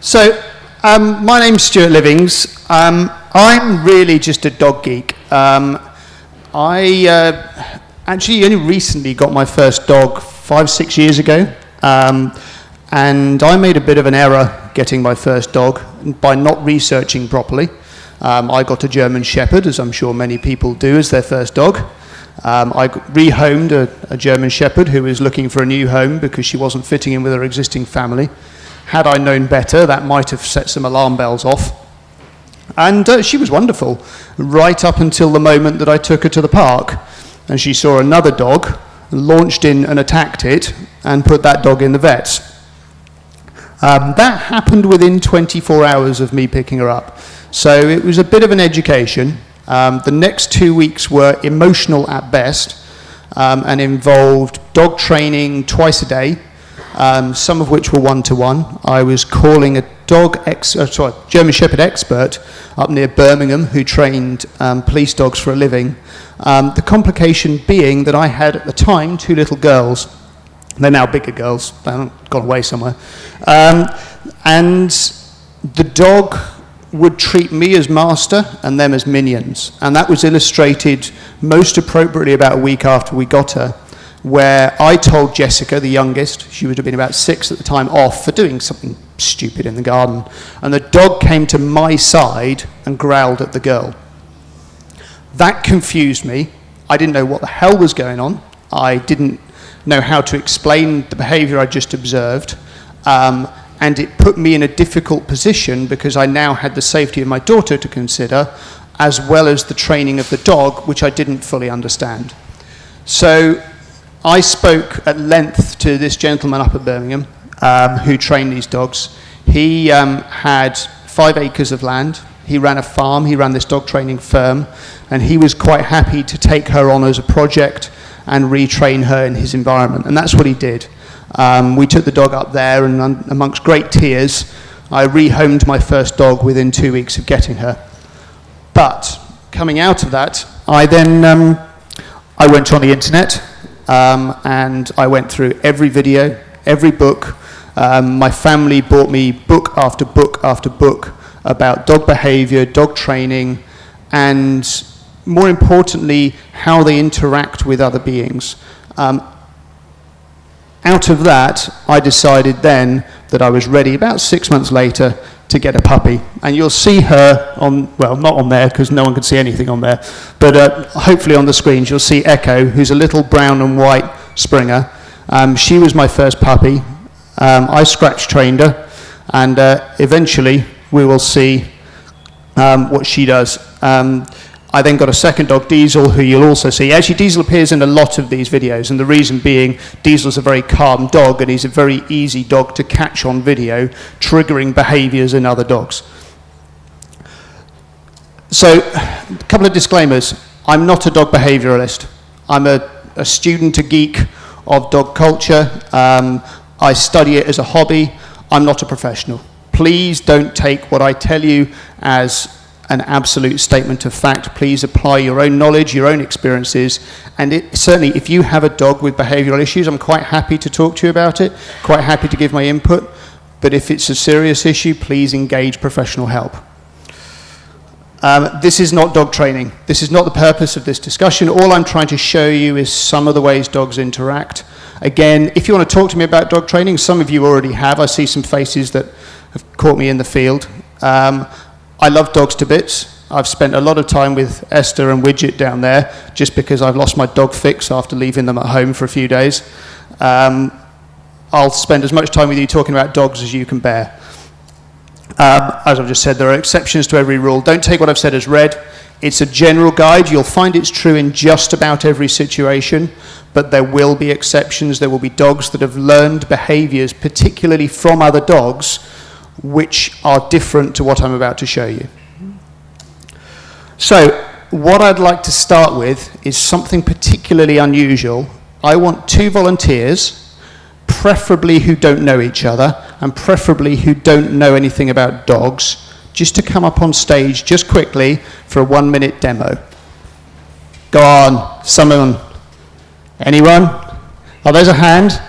So, um, my name's Stuart Livings. Um, I'm really just a dog geek. Um, I uh, actually only recently got my first dog five, six years ago. Um, and I made a bit of an error getting my first dog by not researching properly. Um, I got a German Shepherd, as I'm sure many people do, as their first dog. Um, I rehomed a, a German Shepherd who was looking for a new home because she wasn't fitting in with her existing family. Had I known better, that might have set some alarm bells off. And uh, she was wonderful, right up until the moment that I took her to the park. And she saw another dog, launched in and attacked it, and put that dog in the vets. Um, that happened within 24 hours of me picking her up. So it was a bit of an education. Um, the next two weeks were emotional at best um, and involved dog training twice a day, um, some of which were one-to-one. -one. I was calling a dog, ex uh, sorry, German Shepherd expert up near Birmingham who trained um, police dogs for a living. Um, the complication being that I had at the time two little girls. They're now bigger girls, they haven't gone away somewhere. Um, and the dog would treat me as master and them as minions. And that was illustrated most appropriately about a week after we got her, where I told Jessica, the youngest, she would have been about six at the time, off for doing something stupid in the garden. And the dog came to my side and growled at the girl. That confused me. I didn't know what the hell was going on. I didn't know how to explain the behavior I just observed. Um, and it put me in a difficult position because I now had the safety of my daughter to consider as well as the training of the dog, which I didn't fully understand. So I spoke at length to this gentleman up at Birmingham um, who trained these dogs. He um, had five acres of land. He ran a farm, he ran this dog training firm, and he was quite happy to take her on as a project and retrain her in his environment. And that's what he did. Um, we took the dog up there, and amongst great tears, I rehomed my first dog within two weeks of getting her. But coming out of that, I then um, I went on the internet um, and I went through every video, every book. Um, my family bought me book after book after book about dog behavior, dog training, and more importantly, how they interact with other beings. Um, out of that, I decided then that I was ready about six months later to get a puppy. And you'll see her on, well, not on there because no one can see anything on there, but uh, hopefully on the screens you'll see Echo, who's a little brown and white Springer. Um, she was my first puppy. Um, I scratch trained her, and uh, eventually we will see um, what she does. I then got a second dog, Diesel, who you'll also see. Actually, Diesel appears in a lot of these videos, and the reason being Diesel's a very calm dog, and he's a very easy dog to catch on video, triggering behaviors in other dogs. So, a couple of disclaimers. I'm not a dog behavioralist. I'm a, a student, a geek of dog culture. Um, I study it as a hobby. I'm not a professional. Please don't take what I tell you as an absolute statement of fact. Please apply your own knowledge, your own experiences, and it, certainly if you have a dog with behavioural issues, I'm quite happy to talk to you about it, quite happy to give my input, but if it's a serious issue, please engage professional help. Um, this is not dog training. This is not the purpose of this discussion. All I'm trying to show you is some of the ways dogs interact. Again, if you want to talk to me about dog training, some of you already have. I see some faces that have caught me in the field. Um, I love dogs to bits. I've spent a lot of time with Esther and Widget down there just because I've lost my dog fix after leaving them at home for a few days. Um, I'll spend as much time with you talking about dogs as you can bear. Um, as I've just said, there are exceptions to every rule. Don't take what I've said as read. It's a general guide. You'll find it's true in just about every situation, but there will be exceptions. There will be dogs that have learned behaviors, particularly from other dogs, which are different to what I'm about to show you. So what I'd like to start with is something particularly unusual. I want two volunteers, preferably who don't know each other, and preferably who don't know anything about dogs, just to come up on stage just quickly for a one minute demo. Go on, someone. Anyone? Oh, there's a hand.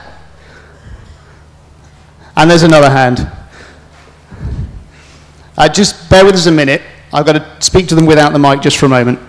And there's another hand. Uh, just bear with us a minute. I've got to speak to them without the mic just for a moment.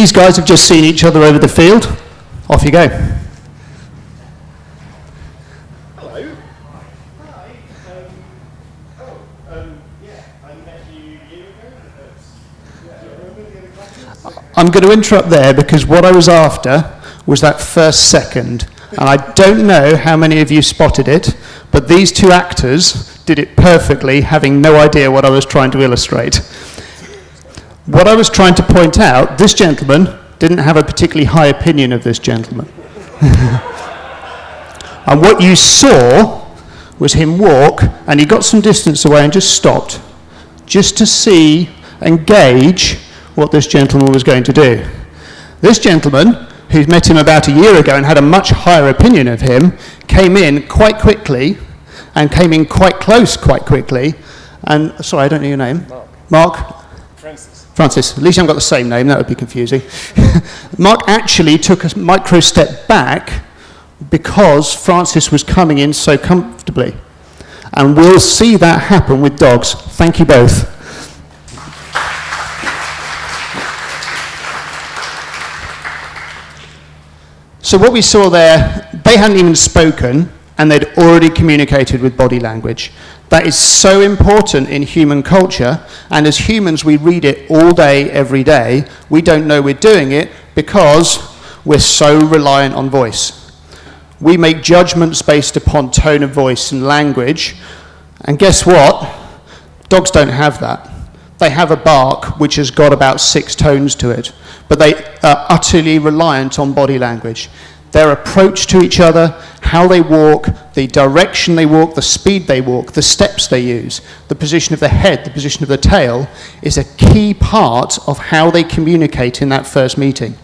These guys have just seen each other over the field. Off you go. Hello. Hi. Um, oh, um, yeah, I met you a year ago. Yeah, do you remember the other classes? I'm going to interrupt there because what I was after was that first second. And I don't know how many of you spotted it, but these two actors did it perfectly, having no idea what I was trying to illustrate. What I was trying to point out, this gentleman didn't have a particularly high opinion of this gentleman. and what you saw was him walk, and he got some distance away and just stopped, just to see and gauge what this gentleman was going to do. This gentleman, who met him about a year ago and had a much higher opinion of him, came in quite quickly and came in quite close quite quickly. And sorry, I don't know your name. Mark. Mark, Francis. At least you haven't got the same name, that would be confusing. Mark actually took a micro step back because Francis was coming in so comfortably. And we'll see that happen with dogs. Thank you both. So what we saw there, they hadn't even spoken and they'd already communicated with body language. That is so important in human culture, and as humans we read it all day, every day. We don't know we're doing it because we're so reliant on voice. We make judgments based upon tone of voice and language, and guess what? Dogs don't have that. They have a bark which has got about six tones to it, but they are utterly reliant on body language. Their approach to each other, how they walk, the direction they walk, the speed they walk, the steps they use, the position of the head, the position of the tail, is a key part of how they communicate in that first meeting.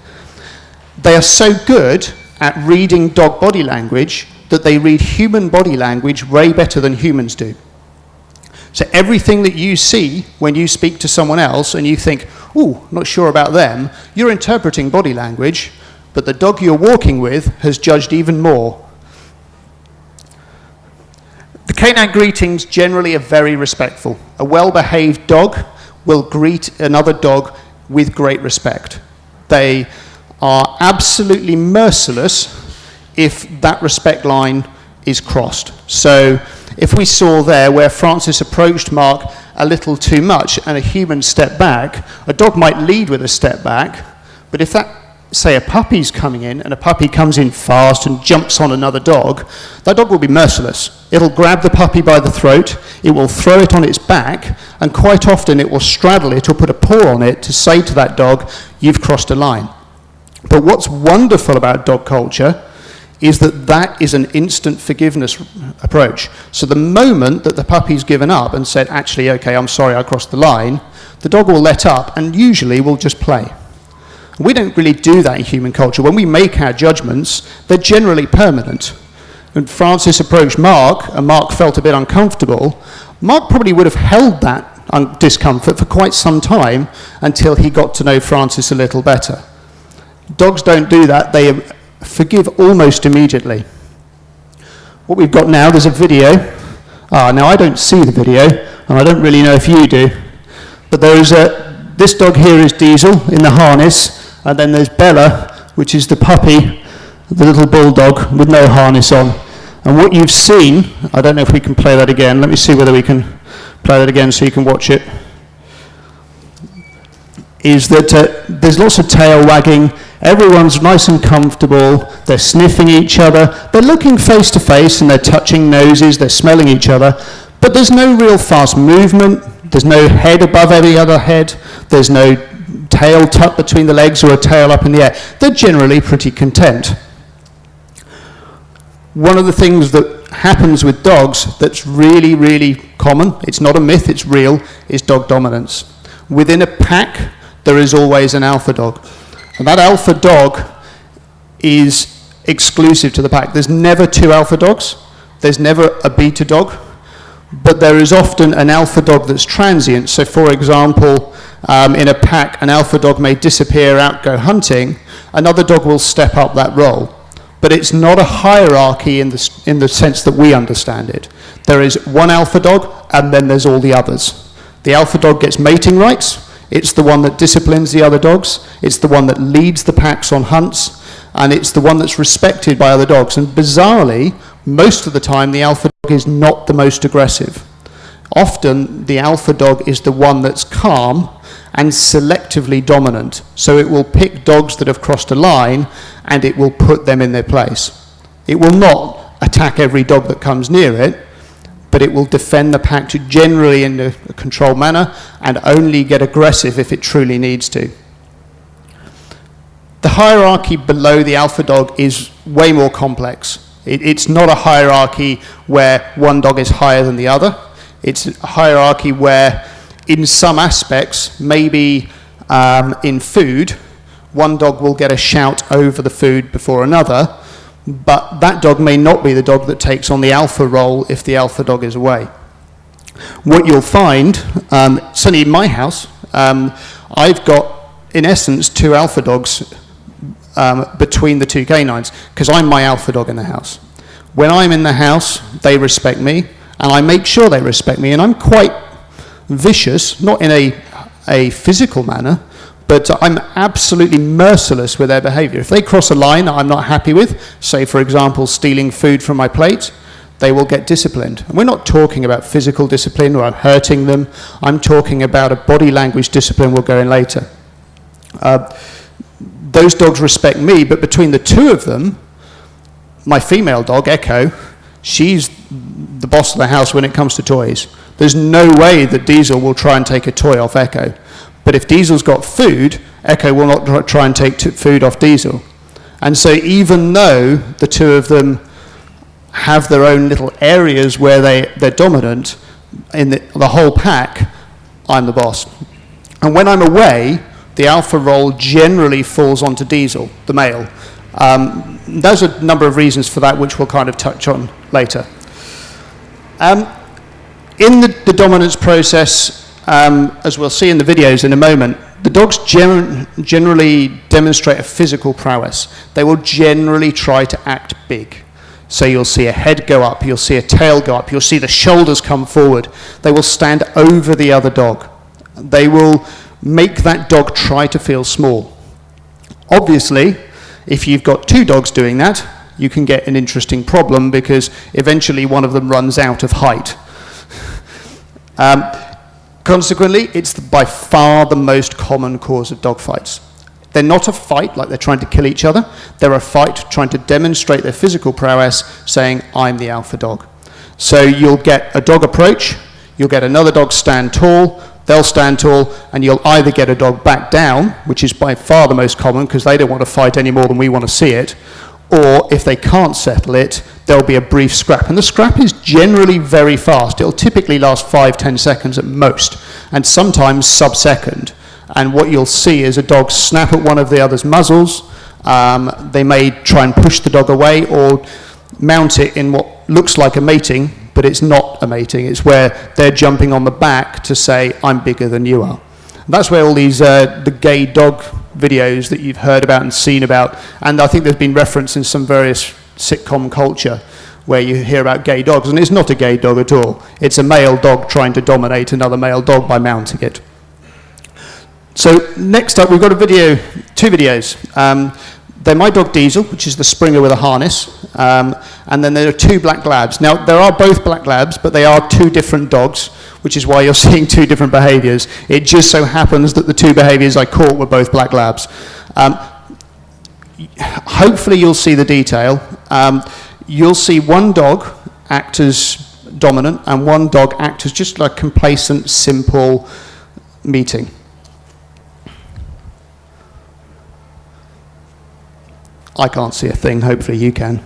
They are so good at reading dog body language that they read human body language way better than humans do. So everything that you see when you speak to someone else and you think, ooh, not sure about them, you're interpreting body language, but the dog you're walking with has judged even more. The canine greetings generally are very respectful. A well-behaved dog will greet another dog with great respect. They are absolutely merciless if that respect line is crossed. So if we saw there where Francis approached Mark a little too much and a human stepped back, a dog might lead with a step back, but if that, say, a puppy's coming in and a puppy comes in fast and jumps on another dog, that dog will be merciless. It'll grab the puppy by the throat, it will throw it on its back, and quite often it will straddle it or put a paw on it to say to that dog, you've crossed a line. But what's wonderful about dog culture is that that is an instant forgiveness approach. So the moment that the puppy's given up and said, actually, okay, I'm sorry, I crossed the line, the dog will let up and usually will just play. We don't really do that in human culture. When we make our judgments, they're generally permanent. And Francis approached Mark, and Mark felt a bit uncomfortable. Mark probably would have held that discomfort for quite some time until he got to know Francis a little better. Dogs don't do that. They forgive almost immediately. What we've got now, there's a video. Ah, now I don't see the video, and I don't really know if you do, but there is a, this dog here is Diesel in the harness, and then there's Bella, which is the puppy, the little bulldog with no harness on. And what you've seen, I don't know if we can play that again. Let me see whether we can play that again so you can watch it. is that uh, there's lots of tail wagging, everyone's nice and comfortable, they're sniffing each other, they're looking face to face and they're touching noses, they're smelling each other, but there's no real fast movement, there's no head above any other head, there's no tail tucked between the legs or a tail up in the air. They're generally pretty content. One of the things that happens with dogs that's really, really common, it's not a myth, it's real, is dog dominance. Within a pack, there is always an alpha dog. And that alpha dog is exclusive to the pack. There's never two alpha dogs. There's never a beta dog. But there is often an alpha dog that's transient. So for example, um, in a pack, an alpha dog may disappear out, go hunting. Another dog will step up that role. But it's not a hierarchy in the, in the sense that we understand it. There is one alpha dog, and then there's all the others. The alpha dog gets mating rights. It's the one that disciplines the other dogs. It's the one that leads the packs on hunts. And it's the one that's respected by other dogs. And bizarrely, most of the time, the alpha dog is not the most aggressive. Often, the alpha dog is the one that's calm and selectively dominant. So it will pick dogs that have crossed a line and it will put them in their place. It will not attack every dog that comes near it, but it will defend the pack to generally in a controlled manner and only get aggressive if it truly needs to. The hierarchy below the alpha dog is way more complex. It, it's not a hierarchy where one dog is higher than the other. It's a hierarchy where in some aspects, maybe um, in food, one dog will get a shout over the food before another, but that dog may not be the dog that takes on the alpha role if the alpha dog is away. What you'll find, um, certainly in my house, um, I've got, in essence, two alpha dogs um, between the two canines, because I'm my alpha dog in the house. When I'm in the house, they respect me, and I make sure they respect me, and I'm quite vicious, not in a, a physical manner, but I'm absolutely merciless with their behavior. If they cross a line that I'm not happy with, say, for example, stealing food from my plate, they will get disciplined. And we're not talking about physical discipline or I'm hurting them. I'm talking about a body language discipline we'll go in later. Uh, those dogs respect me, but between the two of them, my female dog, Echo, she's the boss of the house when it comes to toys. There's no way that Diesel will try and take a toy off Echo. But if Diesel's got food, Echo will not try and take food off Diesel. And so even though the two of them have their own little areas where they, they're dominant, in the, the whole pack, I'm the boss. And when I'm away, the alpha role generally falls onto Diesel, the male. Um, there's a number of reasons for that, which we'll kind of touch on later. Um, in the, the dominance process, um, as we'll see in the videos in a moment, the dogs gen generally demonstrate a physical prowess. They will generally try to act big. So you'll see a head go up, you'll see a tail go up, you'll see the shoulders come forward. They will stand over the other dog. They will make that dog try to feel small. Obviously, if you've got two dogs doing that, you can get an interesting problem because eventually one of them runs out of height. Um, consequently, it's the, by far the most common cause of dog fights. They're not a fight like they're trying to kill each other. They're a fight trying to demonstrate their physical prowess, saying, I'm the alpha dog. So you'll get a dog approach, you'll get another dog stand tall, they'll stand tall, and you'll either get a dog back down, which is by far the most common because they don't want to fight any more than we want to see it, or if they can't settle it, there'll be a brief scrap. And the scrap is generally very fast. It'll typically last five, ten seconds at most, and sometimes sub-second. And what you'll see is a dog snap at one of the other's muzzles. Um, they may try and push the dog away or mount it in what looks like a mating, but it's not a mating. It's where they're jumping on the back to say, I'm bigger than you are. That's where all these, uh, the gay dog videos that you've heard about and seen about, and I think there's been reference in some various sitcom culture where you hear about gay dogs, and it's not a gay dog at all. It's a male dog trying to dominate another male dog by mounting it. So next up, we've got a video, two videos. Um, they're my dog Diesel, which is the Springer with a harness, um, and then there are two black labs. Now, there are both black labs, but they are two different dogs, which is why you're seeing two different behaviors. It just so happens that the two behaviors I caught were both black labs. Um, hopefully you'll see the detail. Um, you'll see one dog act as dominant and one dog act as just like complacent, simple meeting. I can't see a thing, hopefully you can.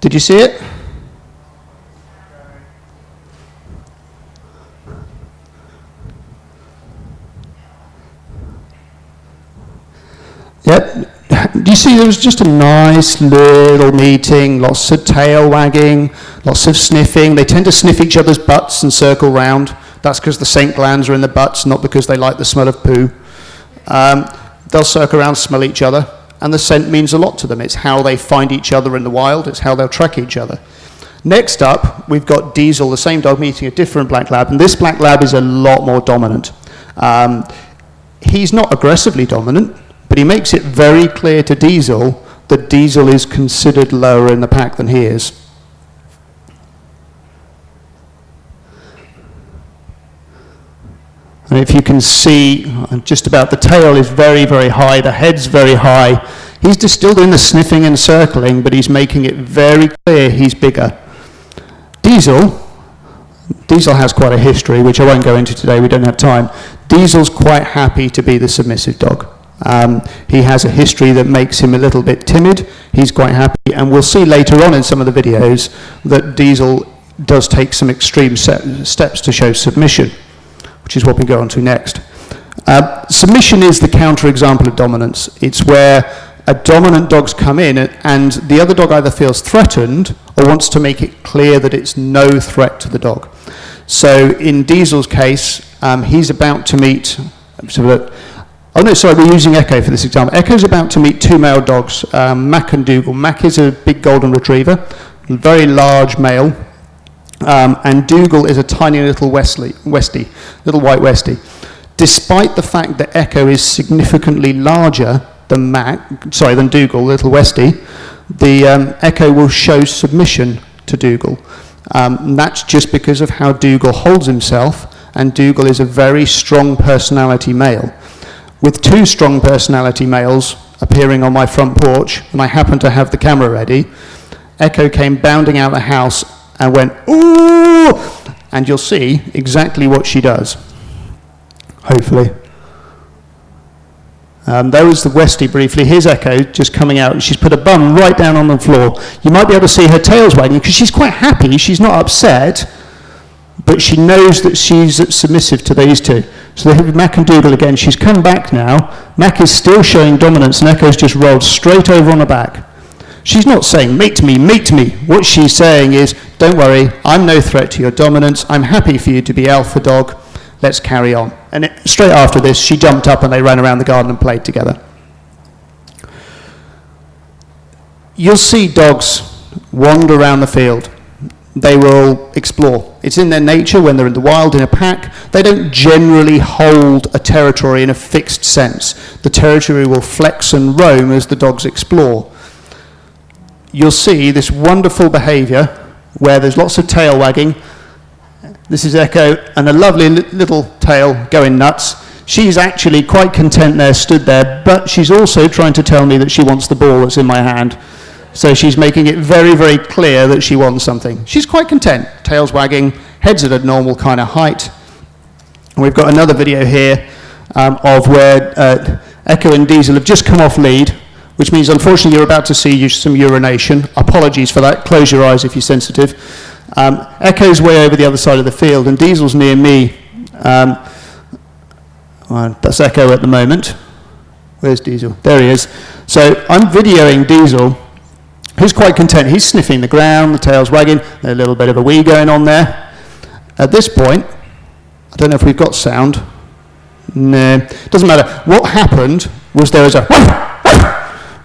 Did you see it? Yep. Do you see there was just a nice little meeting, lots of tail wagging, lots of sniffing. They tend to sniff each other's butts and circle round. That's because the scent glands are in the butts, not because they like the smell of poo. Um, they'll circle around, smell each other, and the scent means a lot to them. It's how they find each other in the wild, it's how they'll track each other. Next up, we've got Diesel, the same dog meeting a different black lab, and this black lab is a lot more dominant. Um, he's not aggressively dominant, but he makes it very clear to Diesel that Diesel is considered lower in the pack than he is. And if you can see, just about the tail is very, very high, the head's very high. He's just still doing the sniffing and circling, but he's making it very clear he's bigger. Diesel, Diesel has quite a history, which I won't go into today, we don't have time. Diesel's quite happy to be the submissive dog. Um, he has a history that makes him a little bit timid. He's quite happy, and we'll see later on in some of the videos that Diesel does take some extreme steps to show submission which is what we go on to next. Uh, submission is the counterexample of dominance. It's where a dominant dog's come in and the other dog either feels threatened or wants to make it clear that it's no threat to the dog. So in Diesel's case, um, he's about to meet, oh no, sorry, we're using Echo for this example. Echo's about to meet two male dogs, um, Mac and Dougal. Mac is a big golden retriever, very large male, um, and Dougal is a tiny little Wesley, Westie, little white Westie. Despite the fact that Echo is significantly larger than Mac, sorry, than Dougal, little Westie, the um, Echo will show submission to Dougal. Um, that's just because of how Dougal holds himself, and Dougal is a very strong personality male. With two strong personality males appearing on my front porch, and I happened to have the camera ready, Echo came bounding out of the house and went, ooh, and you'll see exactly what she does, hopefully. Um, the Westie briefly. Here's Echo just coming out, she's put a bum right down on the floor. You might be able to see her tails wagging because she's quite happy. She's not upset, but she knows that she's submissive to these two. So they have Mac and Dougal again. She's come back now. Mac is still showing dominance, and Echo's just rolled straight over on her back. She's not saying, mate me, mate me. What she's saying is, don't worry, I'm no threat to your dominance. I'm happy for you to be alpha dog. Let's carry on. And it, straight after this, she jumped up and they ran around the garden and played together. You'll see dogs wander around the field. They will explore. It's in their nature when they're in the wild in a pack. They don't generally hold a territory in a fixed sense. The territory will flex and roam as the dogs explore you'll see this wonderful behavior where there's lots of tail wagging. This is Echo and a lovely little tail going nuts. She's actually quite content there, stood there, but she's also trying to tell me that she wants the ball that's in my hand. So she's making it very, very clear that she wants something. She's quite content, tails wagging, heads at a normal kind of height. And we've got another video here um, of where uh, Echo and Diesel have just come off lead which means unfortunately you're about to see some urination. Apologies for that. Close your eyes if you're sensitive. Um, Echo's way over the other side of the field, and Diesel's near me. Um, well, that's Echo at the moment. Where's Diesel? There he is. So I'm videoing Diesel. He's quite content. He's sniffing the ground, the tail's wagging, a little bit of a wee going on there. At this point, I don't know if we've got sound. No, doesn't matter. What happened was there was a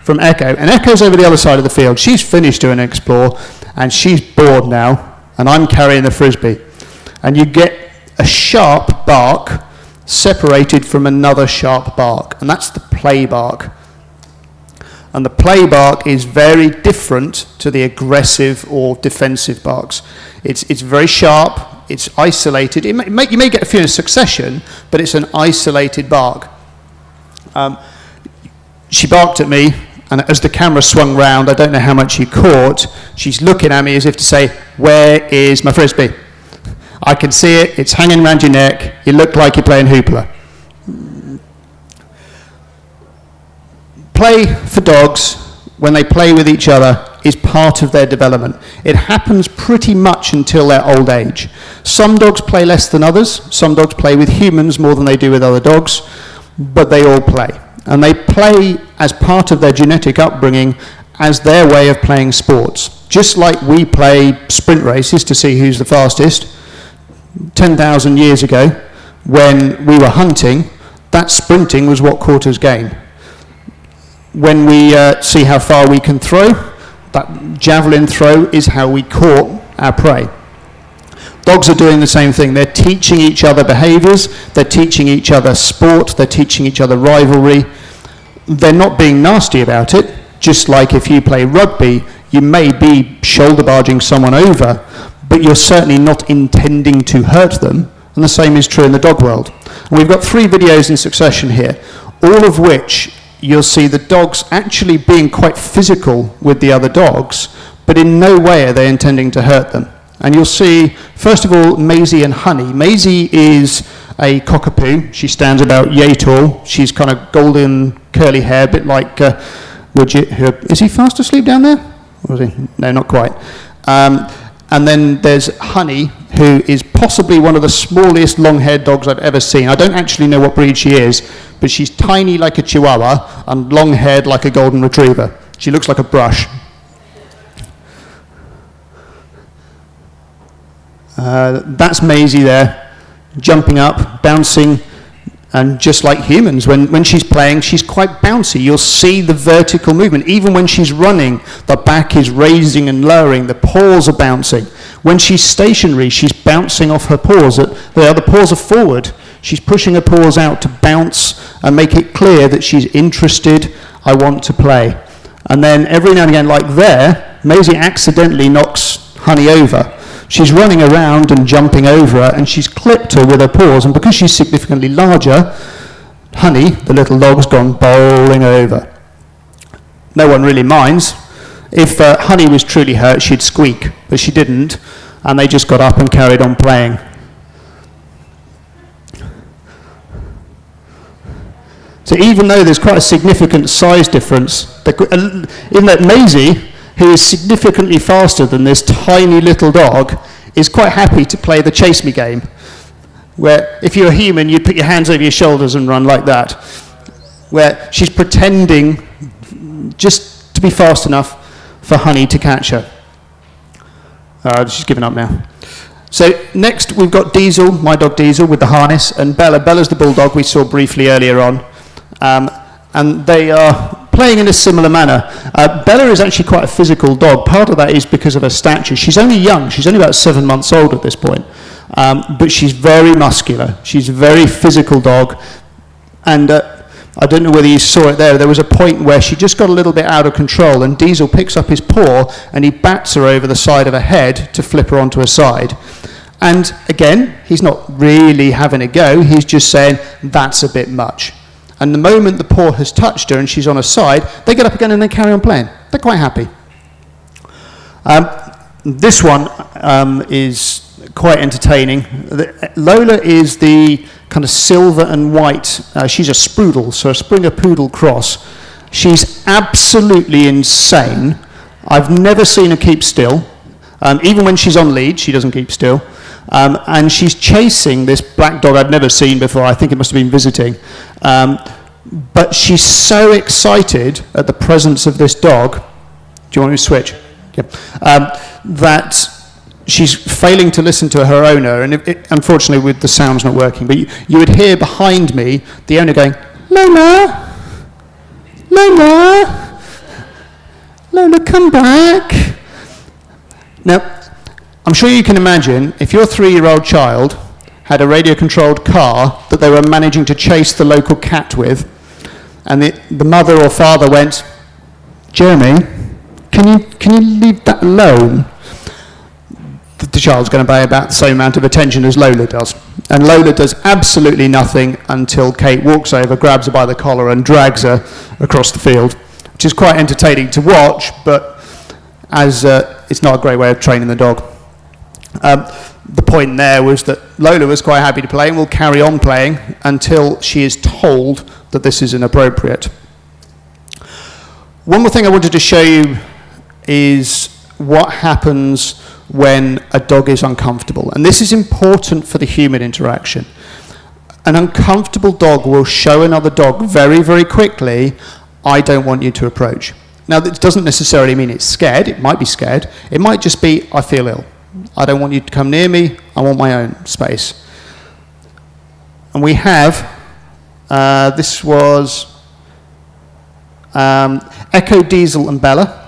from Echo, and Echo's over the other side of the field. She's finished doing explore, and she's bored now, and I'm carrying the frisbee. And you get a sharp bark separated from another sharp bark, and that's the play bark. And the play bark is very different to the aggressive or defensive barks. It's, it's very sharp, it's isolated. It may, you may get a few in succession, but it's an isolated bark. Um, she barked at me, and as the camera swung round, I don't know how much you caught, she's looking at me as if to say, Where is my frisbee? I can see it, it's hanging around your neck, you look like you're playing hoopla. Play for dogs, when they play with each other, is part of their development. It happens pretty much until their old age. Some dogs play less than others, some dogs play with humans more than they do with other dogs, but they all play. And they play as part of their genetic upbringing as their way of playing sports. Just like we play sprint races to see who's the fastest, 10,000 years ago, when we were hunting, that sprinting was what caught us game. When we uh, see how far we can throw, that javelin throw is how we caught our prey. Dogs are doing the same thing. They're teaching each other behaviors, they're teaching each other sport, they're teaching each other rivalry. They're not being nasty about it, just like if you play rugby, you may be shoulder barging someone over, but you're certainly not intending to hurt them. And the same is true in the dog world. And we've got three videos in succession here, all of which you'll see the dogs actually being quite physical with the other dogs, but in no way are they intending to hurt them. And you'll see, first of all, Maisie and Honey. Maisie is a cockapoo. She stands about yay tall. She's kind of golden, curly hair, a bit like, uh, would you, is he fast asleep down there? Is he? No, not quite. Um, and then there's Honey, who is possibly one of the smallest long-haired dogs I've ever seen. I don't actually know what breed she is, but she's tiny like a Chihuahua and long-haired like a Golden Retriever. She looks like a brush. Uh, that's Maisie there, jumping up, bouncing, and just like humans, when, when she's playing, she's quite bouncy. You'll see the vertical movement. Even when she's running, the back is raising and lowering, the paws are bouncing. When she's stationary, she's bouncing off her paws. The other paws are forward. She's pushing her paws out to bounce and make it clear that she's interested, I want to play. And then every now and again, like there, Maisie accidentally knocks Honey over She's running around and jumping over her, and she's clipped her with her paws, and because she's significantly larger, Honey, the little dog's gone bowling over. No one really minds. If uh, Honey was truly hurt, she'd squeak, but she didn't, and they just got up and carried on playing. So even though there's quite a significant size difference, in that Maisie who is significantly faster than this tiny little dog, is quite happy to play the chase me game. Where if you're a human, you'd put your hands over your shoulders and run like that. Where she's pretending just to be fast enough for Honey to catch her. Uh, she's given up now. So next we've got Diesel, my dog Diesel, with the harness, and Bella. Bella's the bulldog we saw briefly earlier on. Um, and they are playing in a similar manner. Uh, Bella is actually quite a physical dog. Part of that is because of her stature. She's only young. She's only about seven months old at this point. Um, but she's very muscular. She's a very physical dog. And uh, I don't know whether you saw it there. There was a point where she just got a little bit out of control, and Diesel picks up his paw and he bats her over the side of her head to flip her onto her side. And again, he's not really having a go. He's just saying, that's a bit much. And the moment the paw has touched her and she's on her side, they get up again and they carry on playing. They're quite happy. Um, this one um, is quite entertaining. Lola is the kind of silver and white. Uh, she's a Sproodle, so a Springer Poodle cross. She's absolutely insane. I've never seen her keep still. Um, even when she's on lead, she doesn't keep still. Um, and she's chasing this black dog I'd never seen before. I think it must have been visiting. Um, but she's so excited at the presence of this dog. Do you want me to switch? Yeah. Um, that she's failing to listen to her owner, and it, it, unfortunately, with the sound's not working. But you, you would hear behind me the owner going, "Lola, Lola, Lola, come back." Now, I'm sure you can imagine if your three-year-old child had a radio controlled car that they were managing to chase the local cat with. And the, the mother or father went, Jeremy, can you, can you leave that alone? The, the child's going to pay about the same amount of attention as Lola does. And Lola does absolutely nothing until Kate walks over, grabs her by the collar, and drags her across the field, which is quite entertaining to watch, but as uh, it's not a great way of training the dog. Um, the point there was that Lola was quite happy to play and will carry on playing until she is told that this is inappropriate. One more thing I wanted to show you is what happens when a dog is uncomfortable. And this is important for the human interaction. An uncomfortable dog will show another dog very, very quickly, I don't want you to approach. Now, this doesn't necessarily mean it's scared. It might be scared. It might just be, I feel ill. I don't want you to come near me. I want my own space. And we have, uh, this was um, Echo, Diesel, and Bella.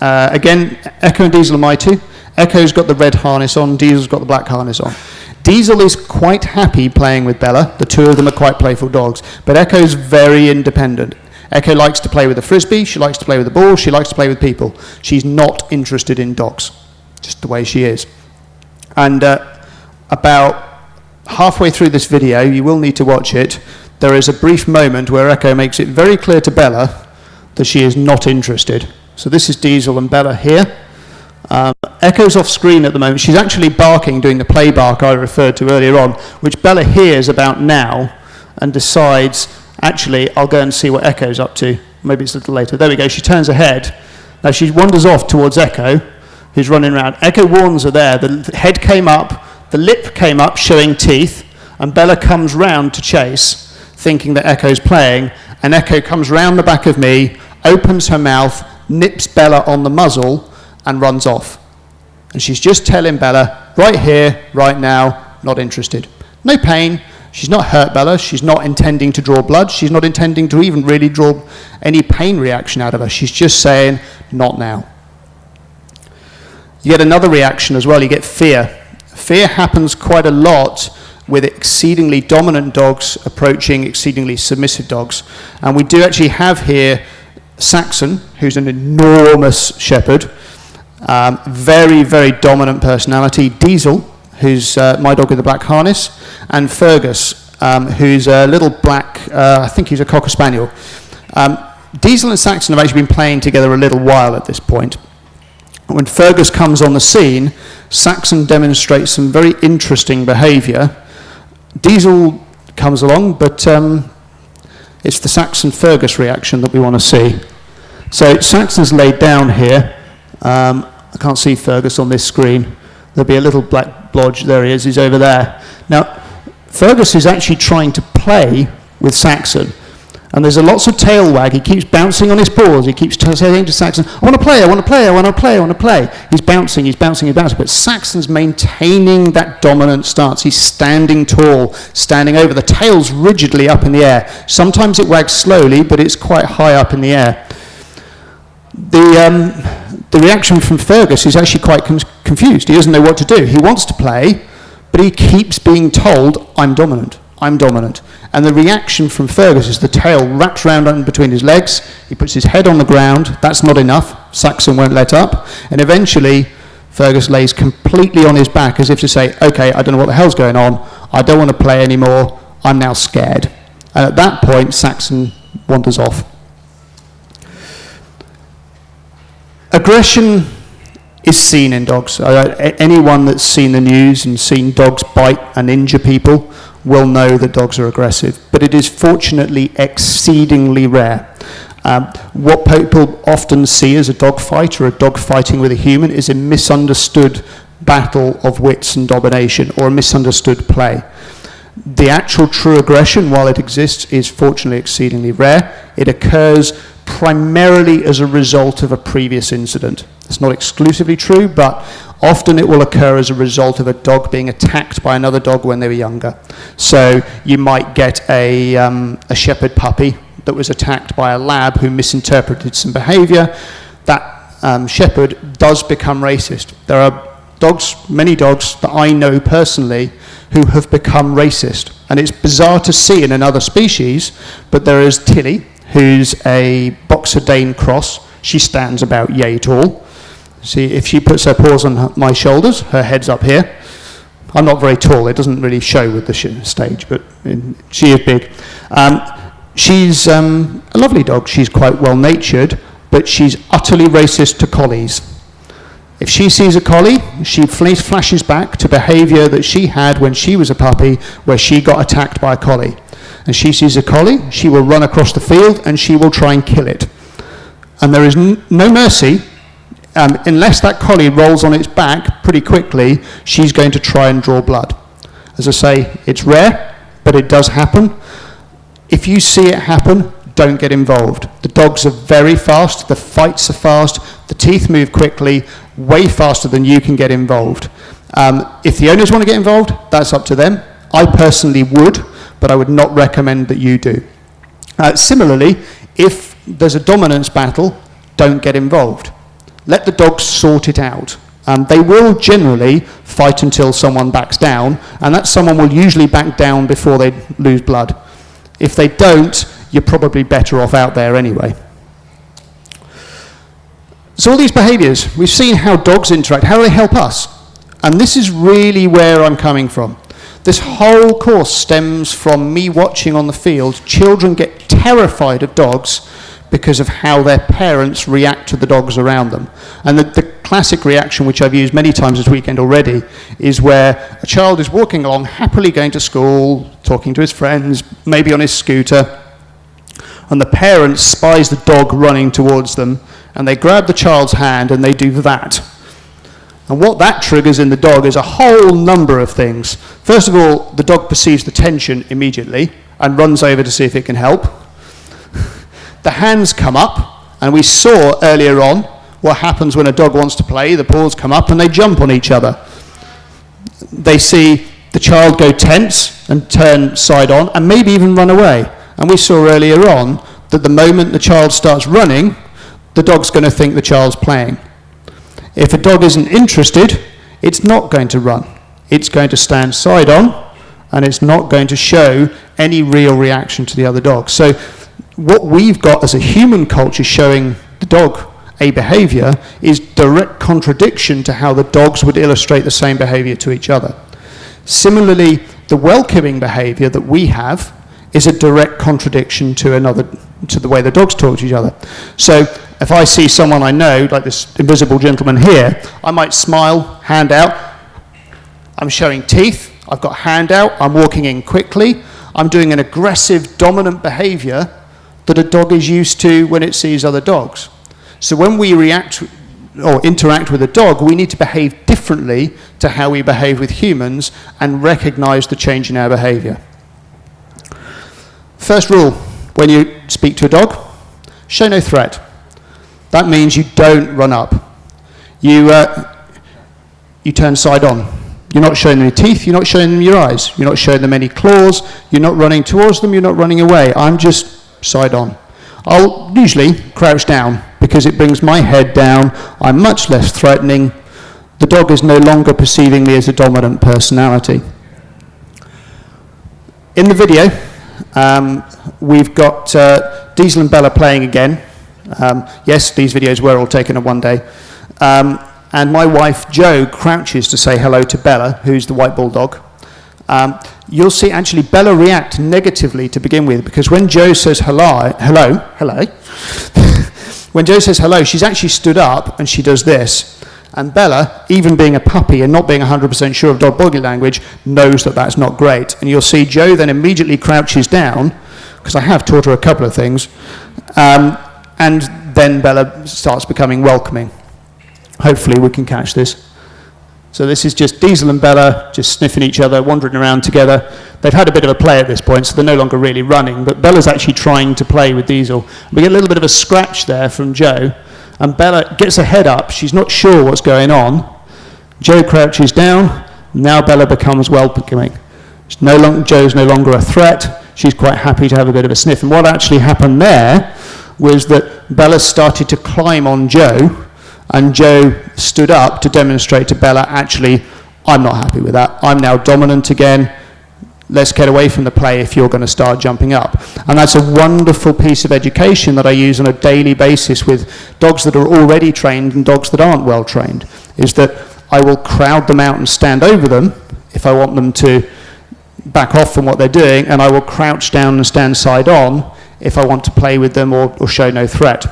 Uh, again, Echo and Diesel are my two. Echo's got the red harness on, Diesel's got the black harness on. Diesel is quite happy playing with Bella. The two of them are quite playful dogs. But Echo's very independent. Echo likes to play with a frisbee, she likes to play with a ball, she likes to play with people. She's not interested in dogs, just the way she is. And uh, about halfway through this video, you will need to watch it, there is a brief moment where Echo makes it very clear to Bella that she is not interested. So this is Diesel and Bella here. Um, Echo's off screen at the moment. She's actually barking, doing the play bark I referred to earlier on, which Bella hears about now and decides, actually, I'll go and see what Echo's up to. Maybe it's a little later. There we go. She turns her head. Now she wanders off towards Echo, who's running around. Echo warns her there. The head came up, the lip came up, showing teeth, and Bella comes round to chase, thinking that Echo's playing, and Echo comes round the back of me, opens her mouth, nips Bella on the muzzle, and runs off. And she's just telling Bella, right here, right now, not interested. No pain. She's not hurt Bella. She's not intending to draw blood. She's not intending to even really draw any pain reaction out of her. She's just saying, not now. You get another reaction as well. You get fear. Fear happens quite a lot with exceedingly dominant dogs approaching exceedingly submissive dogs. And we do actually have here Saxon, who's an enormous shepherd, um, very, very dominant personality. Diesel, who's uh, my dog with the black harness, and Fergus, um, who's a little black, uh, I think he's a Cocker Spaniel. Um, Diesel and Saxon have actually been playing together a little while at this point. When Fergus comes on the scene, Saxon demonstrates some very interesting behaviour. Diesel comes along, but um, it's the Saxon-Fergus reaction that we want to see. So Saxon's laid down here. Um, I can't see Fergus on this screen. There'll be a little black blodge. There he is. He's over there. Now, Fergus is actually trying to play with Saxon. And there's a lots of tail wag. He keeps bouncing on his paws. He keeps saying to Saxon, I want to play, I want to play, I want to play, I want to play. He's bouncing, he's bouncing, he's bouncing. But Saxon's maintaining that dominant stance. He's standing tall, standing over. The tail's rigidly up in the air. Sometimes it wags slowly, but it's quite high up in the air. The, um, the reaction from Fergus is actually quite con confused. He doesn't know what to do. He wants to play, but he keeps being told, I'm dominant. I'm dominant. And the reaction from Fergus is the tail wraps round between his legs, he puts his head on the ground, that's not enough, Saxon won't let up, and eventually Fergus lays completely on his back as if to say, okay, I don't know what the hell's going on, I don't want to play anymore, I'm now scared. And at that point, Saxon wanders off. Aggression is seen in dogs. Uh, anyone that's seen the news and seen dogs bite and injure people will know that dogs are aggressive, but it is fortunately exceedingly rare. Um, what people often see as a dog fight or a dog fighting with a human is a misunderstood battle of wits and domination or a misunderstood play. The actual true aggression, while it exists, is fortunately exceedingly rare. It occurs primarily as a result of a previous incident. It's not exclusively true, but often it will occur as a result of a dog being attacked by another dog when they were younger. So you might get a, um, a shepherd puppy that was attacked by a lab who misinterpreted some behavior. That um, shepherd does become racist. There are dogs, many dogs that I know personally who have become racist. And it's bizarre to see in another species, but there is Tilly, who's a Boxer Dane cross. She stands about yay tall. See, if she puts her paws on her, my shoulders, her head's up here. I'm not very tall, it doesn't really show with the stage, but in, she is big. Um, she's um, a lovely dog, she's quite well natured, but she's utterly racist to collies. If she sees a collie, she flashes back to behavior that she had when she was a puppy, where she got attacked by a collie. And she sees a collie, she will run across the field and she will try and kill it. And there is no mercy. Um, unless that collie rolls on its back pretty quickly, she's going to try and draw blood. As I say, it's rare, but it does happen. If you see it happen, don't get involved. The dogs are very fast, the fights are fast, the teeth move quickly, way faster than you can get involved. Um, if the owners want to get involved, that's up to them. I personally would, but I would not recommend that you do. Uh, similarly, if there's a dominance battle, don't get involved. Let the dogs sort it out. Um, they will generally fight until someone backs down, and that someone will usually back down before they lose blood. If they don't, you're probably better off out there anyway. So all these behaviors, we've seen how dogs interact, how they help us. And this is really where I'm coming from. This whole course stems from me watching on the field children get terrified of dogs because of how their parents react to the dogs around them. And the, the, classic reaction, which I've used many times this weekend already, is where a child is walking along, happily going to school, talking to his friends, maybe on his scooter, and the parent spies the dog running towards them, and they grab the child's hand and they do that. And what that triggers in the dog is a whole number of things. First of all, the dog perceives the tension immediately and runs over to see if it can help. the hands come up, and we saw earlier on what happens when a dog wants to play. The paws come up and they jump on each other. They see the child go tense and turn side on and maybe even run away. And we saw earlier on that the moment the child starts running, the dog's going to think the child's playing. If a dog isn't interested, it's not going to run. It's going to stand side on and it's not going to show any real reaction to the other dog. So, what we've got as a human culture showing the dog a behavior is direct contradiction to how the dogs would illustrate the same behavior to each other. Similarly, the welcoming behavior that we have is a direct contradiction to another to the way the dogs talk to each other. So if I see someone I know, like this invisible gentleman here, I might smile, hand out. I'm showing teeth. I've got hand out. I'm walking in quickly. I'm doing an aggressive, dominant behavior that a dog is used to when it sees other dogs. So when we react or interact with a dog, we need to behave differently to how we behave with humans and recognize the change in our behavior. First rule when you speak to a dog show no threat. That means you don't run up. You, uh, you turn side on. You're not showing them your teeth, you're not showing them your eyes, you're not showing them any claws, you're not running towards them, you're not running away. I'm just side on. I'll usually crouch down because it brings my head down. I'm much less threatening. The dog is no longer perceiving me as a dominant personality. In the video, um, we've got uh, Diesel and Bella playing again. Um, yes, these videos were all taken in one day. Um, and my wife, Jo, crouches to say hello to Bella, who's the white bulldog. Um, you'll see actually Bella react negatively to begin with because when Jo says hello, hello, hello, when Jo says hello, she's actually stood up and she does this. And Bella, even being a puppy and not being 100% sure of dog body language, knows that that's not great. And you'll see Jo then immediately crouches down, because I have taught her a couple of things, um, and then Bella starts becoming welcoming. Hopefully, we can catch this. So, this is just Diesel and Bella just sniffing each other, wandering around together. They've had a bit of a play at this point, so they're no longer really running, but Bella's actually trying to play with Diesel. We get a little bit of a scratch there from Jo, and Bella gets her head up. She's not sure what's going on. Jo crouches down. Now Bella becomes welcoming. No long, Jo's no longer a threat. She's quite happy to have a bit of a sniff. And what actually happened there was that Bella started to climb on Jo, And Jo stood up to demonstrate to Bella, actually, I'm not happy with that. I'm now dominant again. Let's get away from the play if you're going to start jumping up. And that's a wonderful piece of education that I use on a daily basis with dogs that are already trained and dogs that aren't well trained, is that I will crowd them out and stand over them if I want them to back off from what they're doing, and I will crouch down and stand side on if I want to play with them or, or show no threat.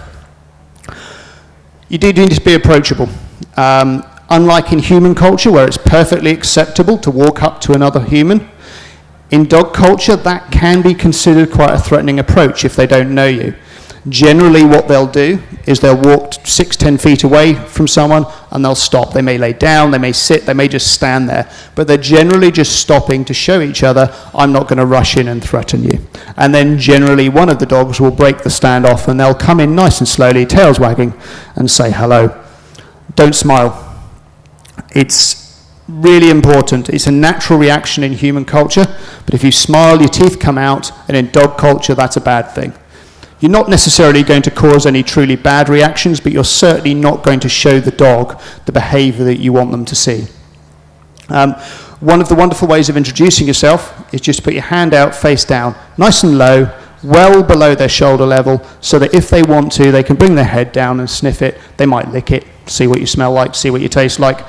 You do need to be approachable. Um, unlike in human culture, where it's perfectly acceptable to walk up to another human, in dog culture, that can be considered quite a threatening approach if they don't know you. Generally, what they'll do is they'll walk six, ten feet away from someone and they'll stop. They may lay down, they may sit, they may just stand there, but they're generally just stopping to show each other, I'm not going to rush in and threaten you. And then generally, one of the dogs will break the standoff and they'll come in nice and slowly, tails wagging, and say hello. Don't smile. It's really important. It's a natural reaction in human culture, but if you smile, your teeth come out, and in dog culture, that's a bad thing. You're not necessarily going to cause any truly bad reactions, but you're certainly not going to show the dog the behavior that you want them to see. Um, one of the wonderful ways of introducing yourself is just to put your hand out face down, nice and low, well below their shoulder level, so that if they want to, they can bring their head down and sniff it. They might lick it, see what you smell like, see what you taste like.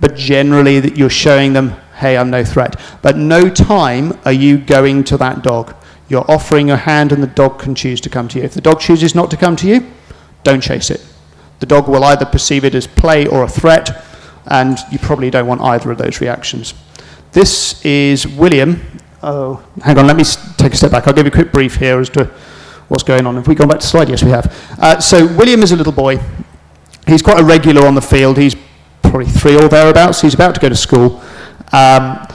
But generally, that you're showing them, hey, I'm no threat. But no time are you going to that dog. You're offering your hand and the dog can choose to come to you. If the dog chooses not to come to you, don't chase it. The dog will either perceive it as play or a threat, and you probably don't want either of those reactions. This is William. Oh, hang on, let me take a step back. I'll give you a quick brief here as to what's going on. Have we gone back to slide? Yes, we have. Uh, so William is a little boy. He's quite a regular on the field. He's probably three or thereabouts. He's about to go to school. Um,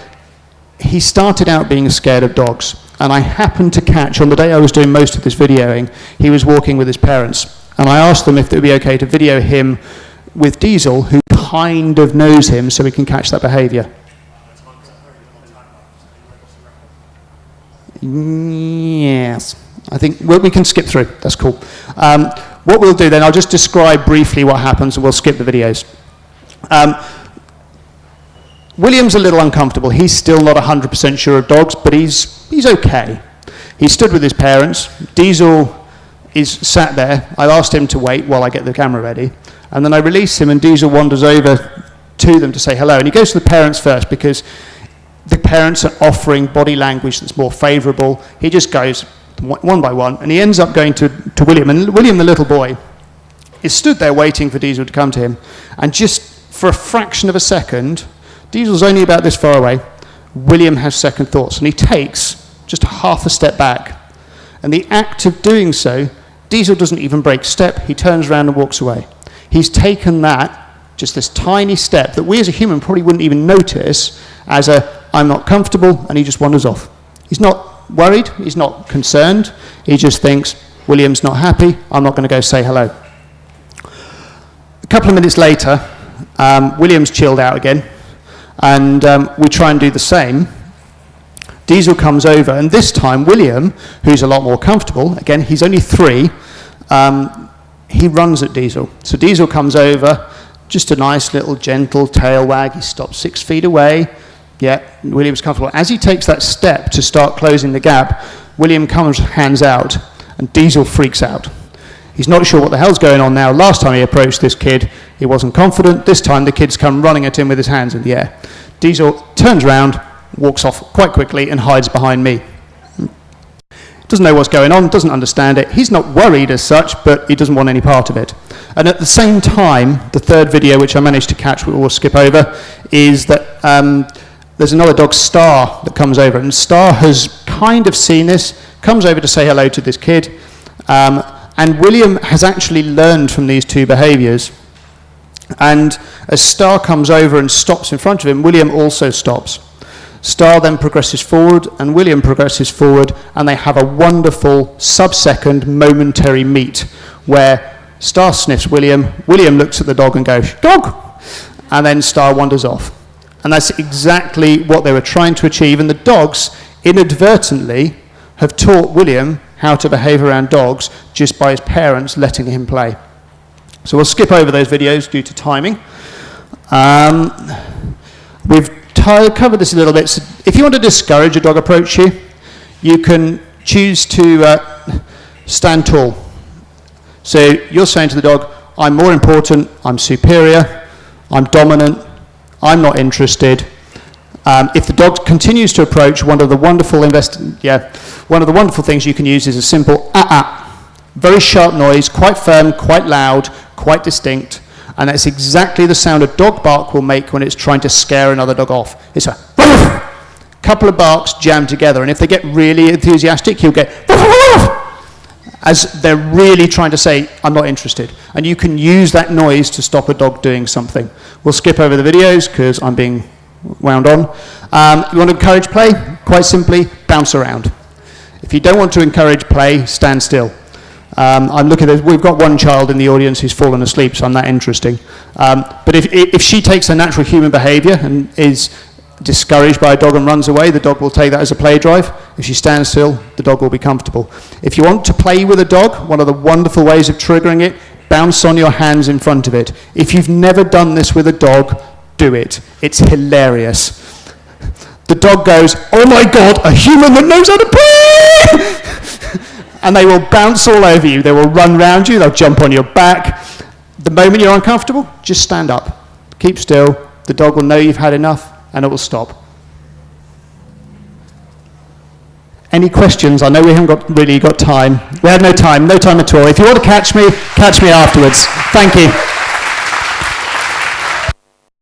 he started out being scared of dogs. And I happened to catch, on the day I was doing most of this videoing, he was walking with his parents. And I asked them if it would be okay to video him with Diesel, who kind of knows him, so we can catch that behavior. Yes. I think well, we can skip through. That's cool. Um, what we'll do then, I'll just describe briefly what happens and we'll skip the videos. Um, William's a little uncomfortable. He's still not 100% sure of dogs, but he's, he's okay. He stood with his parents. Diesel is sat there. I asked him to wait while I get the camera ready. And then I release him, and Diesel wanders over to them to say hello. And he goes to the parents first because the parents are offering body language that's more favorable. He just goes one by one, and he ends up going to, to William. And William, the little boy, is stood there waiting for Diesel to come to him. And just for a fraction of a second, Diesel's only about this far away. William has second thoughts, and he takes just half a step back. And the act of doing so, Diesel doesn't even break step. He turns around and walks away. He's taken that, just this tiny step that we as a human probably wouldn't even notice as a, I'm not comfortable, and he just wanders off. He's not worried. He's not concerned. He just thinks, William's not happy. I'm not going to go say hello. A couple of minutes later, um, William's chilled out again. And um, we try and do the same. Diesel comes over, and this time William, who's a lot more comfortable, again, he's only three, um, he runs at Diesel. So Diesel comes over, just a nice little gentle tail wag. He stops six feet away. Yeah, William's comfortable. As he takes that step to start closing the gap, William comes hands out, and Diesel freaks out. He's not sure what the hell's going on now. Last time he approached this kid, he wasn't confident. This time the kid's come running at him with his hands in the air. Diesel turns around, walks off quite quickly, and hides behind me. Doesn't know what's going on, doesn't understand it. He's not worried as such, but he doesn't want any part of it. And at the same time, the third video, which I managed to catch, we'll skip over, is that um, there's another dog, Star, that comes over. And Star has kind of seen this, comes over to say hello to this kid. Um, and William has actually learned from these two behaviors. And as Star comes over and stops in front of him, William also stops. Star then progresses forward, and William progresses forward, and they have a wonderful sub-second momentary meet where Star sniffs William, William looks at the dog and goes, dog! And then Star wanders off. And that's exactly what they were trying to achieve, and the dogs inadvertently have taught William how to behave around dogs just by his parents letting him play. So we'll skip over those videos due to timing. Um, we've covered this a little bit. So if you want to discourage a dog approach you, you can choose to uh, stand tall. So you're saying to the dog, I'm more important, I'm superior, I'm dominant, I'm not interested. Um, if the dog continues to approach, one of the wonderful invest- yeah, one of the wonderful things you can use is a simple ah ah, very sharp noise, quite firm, quite loud, quite distinct, and that's exactly the sound a dog bark will make when it's trying to scare another dog off. It's a couple of barks jammed together, and if they get really enthusiastic, he'll get as they're really trying to say, I'm not interested. And you can use that noise to stop a dog doing something. We'll skip over the videos because I'm being wound on. Um, you want to encourage play? Quite simply, bounce around. If you don't want to encourage play, stand still. Um, I'm looking at, we've got one child in the audience who's fallen asleep, so I'm that interesting. Um, but if, if she takes her natural human behavior and is discouraged by a dog and runs away, the dog will take that as a play drive. If she stands still, the dog will be comfortable. If you want to play with a dog, one of the wonderful ways of triggering it, bounce on your hands in front of it. If you've never done this with a dog, do it. It's hilarious. The dog goes, oh my god, a human that knows how to play! and they will bounce all over you. They will run round you, they'll jump on your back. The moment you're uncomfortable, just stand up. Keep still. The dog will know you've had enough and it will stop. Any questions? I know we haven't got, really got time. We have no time, no time at all. If you want to catch me, catch me afterwards. Thank you.